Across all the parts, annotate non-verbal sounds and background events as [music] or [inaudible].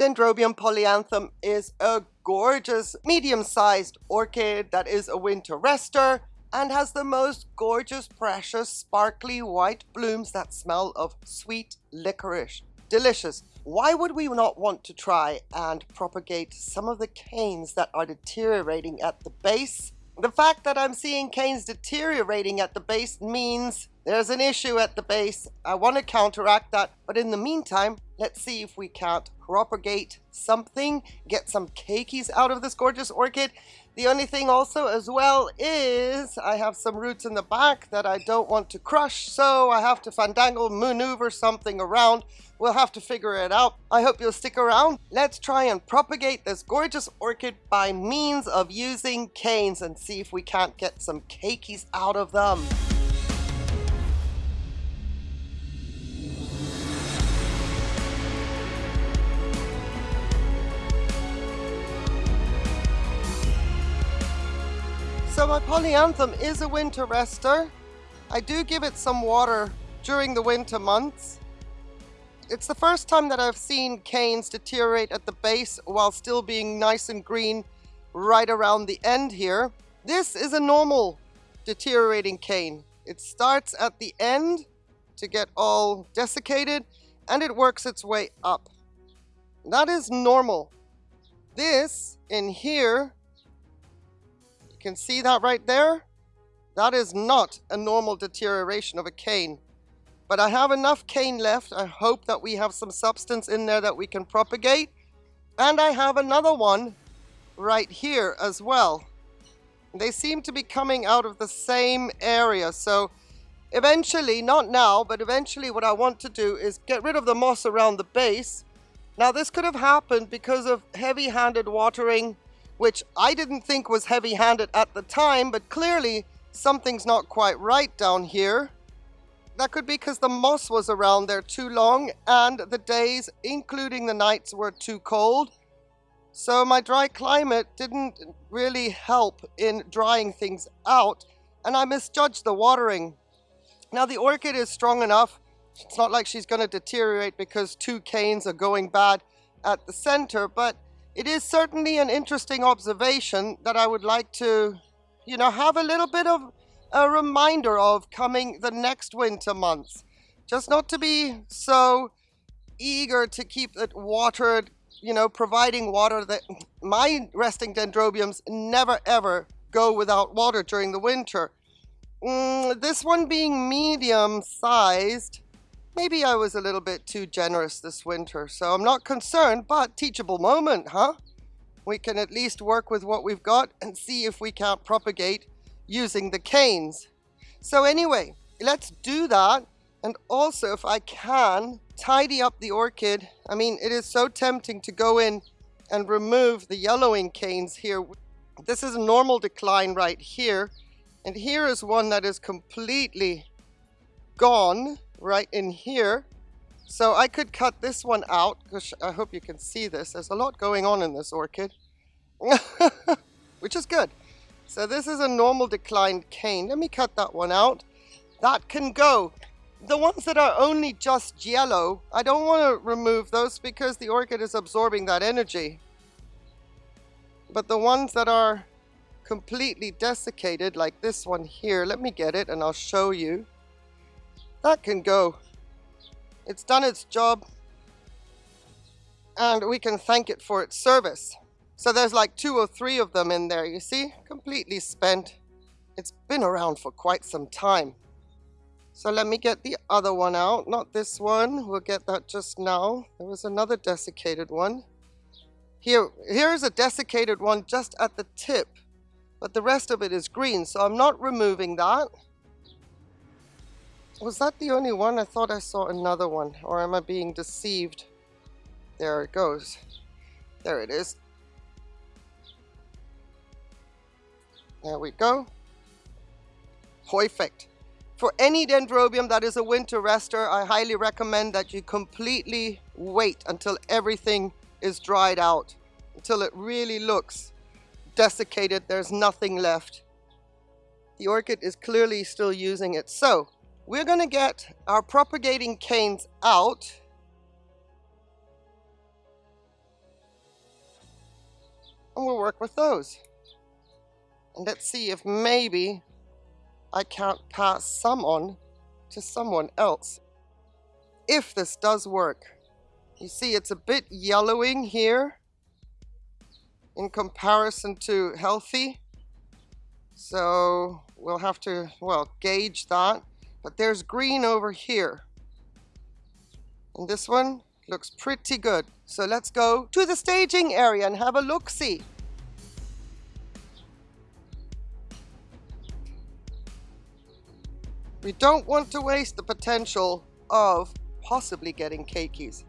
Dendrobium polyanthum is a gorgeous medium-sized orchid that is a winter rester and has the most gorgeous, precious, sparkly white blooms that smell of sweet licorice. Delicious. Why would we not want to try and propagate some of the canes that are deteriorating at the base? The fact that I'm seeing canes deteriorating at the base means there's an issue at the base. I want to counteract that, but in the meantime, let's see if we can't propagate something, get some keikis out of this gorgeous orchid. The only thing also as well is I have some roots in the back that I don't want to crush, so I have to fandangle, maneuver something around. We'll have to figure it out. I hope you'll stick around. Let's try and propagate this gorgeous orchid by means of using canes and see if we can't get some keikis out of them. My polyanthum is a winter rester. I do give it some water during the winter months. It's the first time that I've seen canes deteriorate at the base while still being nice and green right around the end here. This is a normal deteriorating cane. It starts at the end to get all desiccated and it works its way up. That is normal. This in here can see that right there? That is not a normal deterioration of a cane. But I have enough cane left. I hope that we have some substance in there that we can propagate. And I have another one right here as well. They seem to be coming out of the same area. So eventually, not now, but eventually what I want to do is get rid of the moss around the base. Now this could have happened because of heavy-handed watering which I didn't think was heavy-handed at the time, but clearly something's not quite right down here. That could be because the moss was around there too long and the days, including the nights, were too cold. So my dry climate didn't really help in drying things out and I misjudged the watering. Now the orchid is strong enough. It's not like she's going to deteriorate because two canes are going bad at the center, but it is certainly an interesting observation that I would like to, you know, have a little bit of a reminder of coming the next winter months. Just not to be so eager to keep it watered, you know, providing water that my resting dendrobiums never ever go without water during the winter. Mm, this one being medium sized, Maybe I was a little bit too generous this winter, so I'm not concerned, but teachable moment, huh? We can at least work with what we've got and see if we can't propagate using the canes. So anyway, let's do that. And also, if I can, tidy up the orchid. I mean, it is so tempting to go in and remove the yellowing canes here. This is a normal decline right here. And here is one that is completely gone right in here. So I could cut this one out, because I hope you can see this. There's a lot going on in this orchid, [laughs] which is good. So this is a normal declined cane. Let me cut that one out. That can go. The ones that are only just yellow, I don't want to remove those because the orchid is absorbing that energy. But the ones that are completely desiccated, like this one here, let me get it and I'll show you. That can go. It's done its job and we can thank it for its service. So there's like two or three of them in there, you see? Completely spent. It's been around for quite some time. So let me get the other one out. Not this one. We'll get that just now. There was another desiccated one. Here, here's a desiccated one just at the tip. But the rest of it is green, so I'm not removing that. Was that the only one? I thought I saw another one. Or am I being deceived? There it goes. There it is. There we go. Perfect. For any dendrobium that is a winter rester, I highly recommend that you completely wait until everything is dried out. Until it really looks desiccated, there's nothing left. The orchid is clearly still using it. So, we're going to get our propagating canes out. and we'll work with those. And let's see if maybe I can't pass some on to someone else. If this does work. You see it's a bit yellowing here in comparison to healthy. So we'll have to, well, gauge that. But there's green over here. And this one looks pretty good. So let's go to the staging area and have a look-see. We don't want to waste the potential of possibly getting keikis.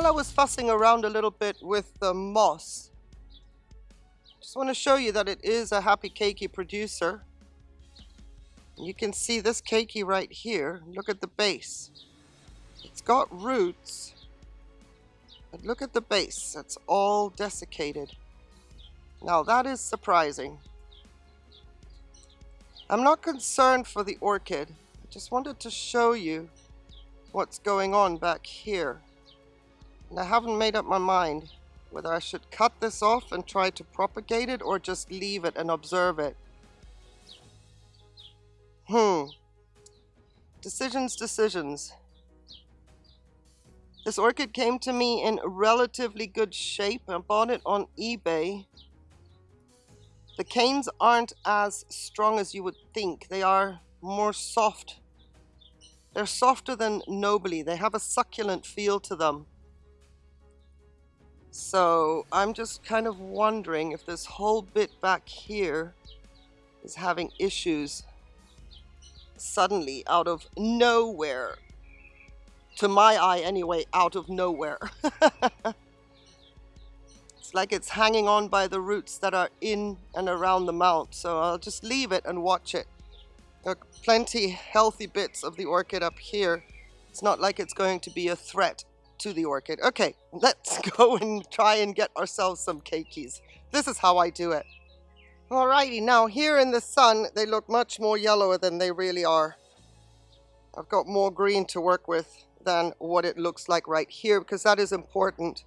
While I was fussing around a little bit with the moss, just want to show you that it is a happy keiki producer. You can see this keiki right here. Look at the base. It's got roots, but look at the base. It's all desiccated. Now that is surprising. I'm not concerned for the orchid. I just wanted to show you what's going on back here. And I haven't made up my mind whether I should cut this off and try to propagate it or just leave it and observe it. Hmm. Decisions, decisions. This orchid came to me in relatively good shape. I bought it on eBay. The canes aren't as strong as you would think. They are more soft. They're softer than nobile. They have a succulent feel to them. So I'm just kind of wondering if this whole bit back here is having issues suddenly out of nowhere. To my eye anyway, out of nowhere. [laughs] it's like it's hanging on by the roots that are in and around the mount. So I'll just leave it and watch it. There are plenty healthy bits of the orchid up here. It's not like it's going to be a threat to the orchid. Okay, let's [laughs] go and try and get ourselves some keikis. This is how I do it. Alrighty, now here in the sun, they look much more yellower than they really are. I've got more green to work with than what it looks like right here because that is important.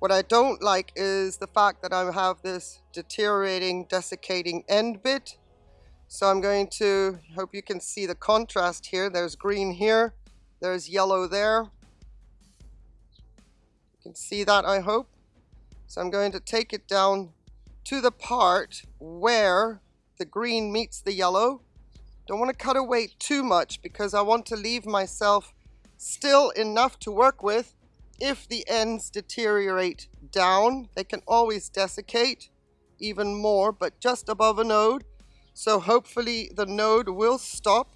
What I don't like is the fact that I have this deteriorating, desiccating end bit. So I'm going to, hope you can see the contrast here. There's green here, there's yellow there can see that, I hope. So I'm going to take it down to the part where the green meets the yellow. Don't want to cut away too much because I want to leave myself still enough to work with. If the ends deteriorate down, they can always desiccate even more, but just above a node. So hopefully the node will stop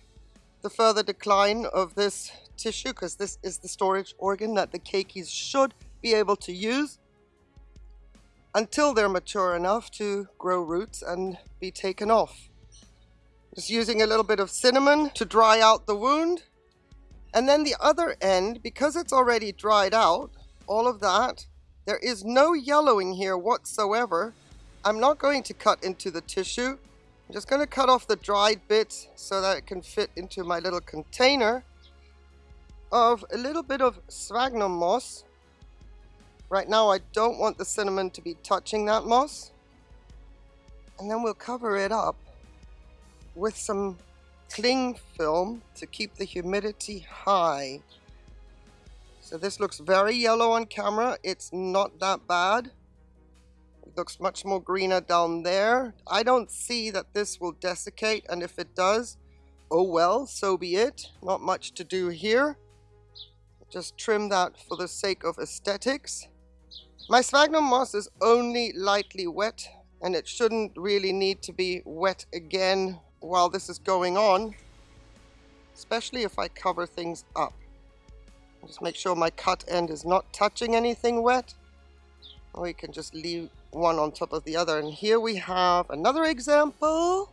the further decline of this tissue because this is the storage organ that the keikis should be able to use until they're mature enough to grow roots and be taken off. Just using a little bit of cinnamon to dry out the wound. And then the other end, because it's already dried out, all of that, there is no yellowing here whatsoever. I'm not going to cut into the tissue. I'm just going to cut off the dried bits so that it can fit into my little container of a little bit of sphagnum moss Right now I don't want the cinnamon to be touching that moss. And then we'll cover it up with some cling film to keep the humidity high. So this looks very yellow on camera. It's not that bad. It looks much more greener down there. I don't see that this will desiccate and if it does, oh well, so be it. Not much to do here. Just trim that for the sake of aesthetics. My sphagnum moss is only lightly wet and it shouldn't really need to be wet again while this is going on, especially if I cover things up. Just make sure my cut end is not touching anything wet. Or we can just leave one on top of the other. And here we have another example.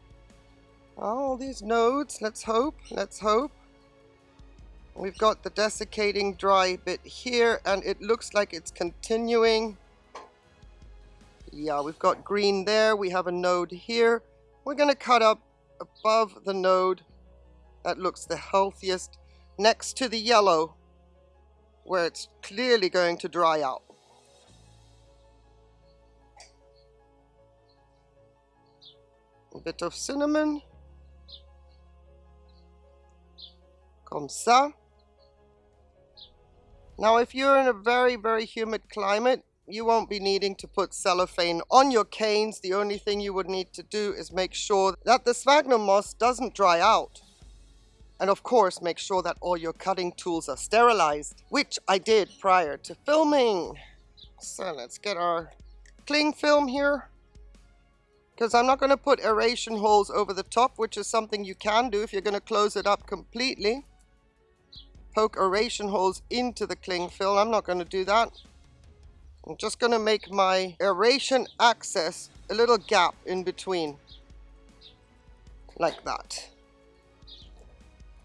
Oh, all these nodes, let's hope, let's hope. We've got the desiccating dry bit here and it looks like it's continuing. Yeah, we've got green there. We have a node here. We're going to cut up above the node that looks the healthiest next to the yellow where it's clearly going to dry out. A bit of cinnamon. Comme ça. Now if you're in a very, very humid climate, you won't be needing to put cellophane on your canes. The only thing you would need to do is make sure that the sphagnum moss doesn't dry out. And of course, make sure that all your cutting tools are sterilized, which I did prior to filming. So let's get our cling film here. Because I'm not going to put aeration holes over the top, which is something you can do if you're going to close it up completely. Poke aeration holes into the cling film. I'm not going to do that. I'm just going to make my aeration access a little gap in between. Like that.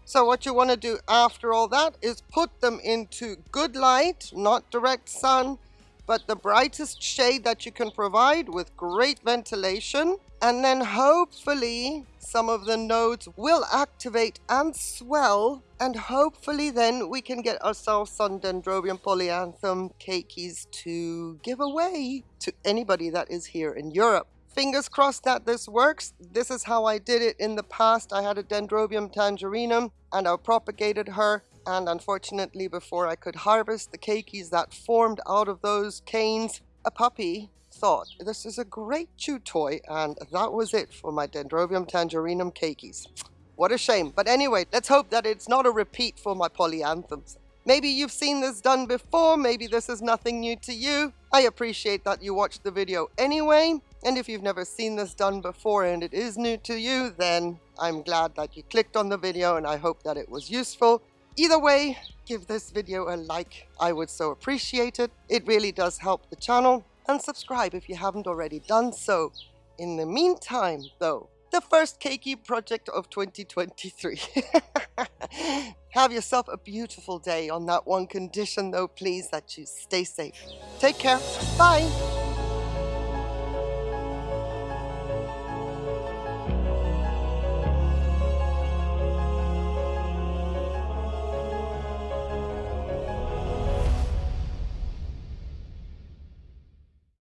So what you want to do after all that is put them into good light, not direct sun, but the brightest shade that you can provide with great ventilation. And then hopefully some of the nodes will activate and swell. And hopefully then we can get ourselves some Dendrobium polyanthum keikis to give away to anybody that is here in Europe. Fingers crossed that this works. This is how I did it in the past. I had a Dendrobium tangerinum and I propagated her. And unfortunately, before I could harvest the keikis that formed out of those canes, a puppy thought this is a great chew toy. And that was it for my Dendrobium tangerinum keikis. What a shame. But anyway, let's hope that it's not a repeat for my polyanthums. Maybe you've seen this done before, maybe this is nothing new to you. I appreciate that you watched the video anyway. And if you've never seen this done before and it is new to you, then I'm glad that you clicked on the video and I hope that it was useful. Either way, give this video a like. I would so appreciate it. It really does help the channel. And subscribe if you haven't already done so. In the meantime, though, the first Keiki project of 2023. [laughs] Have yourself a beautiful day on that one condition, though, please, that you stay safe. Take care. Bye.